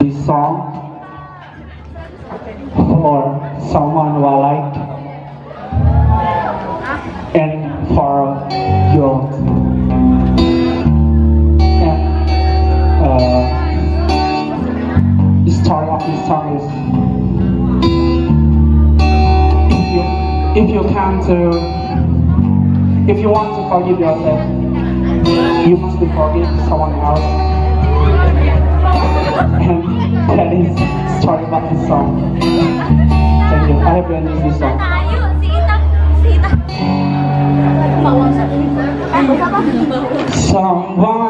this song for someone who I like and for your and, uh, if you, if you can to if you want to forgive yourself you must forgive someone else and that is sorry about this song. Thank you. I have been using this song. Someone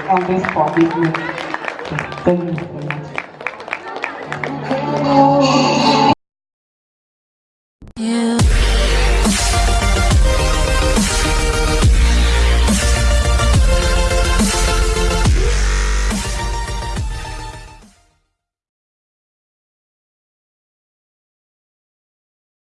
on this commitment. Thank you very much. Yeah.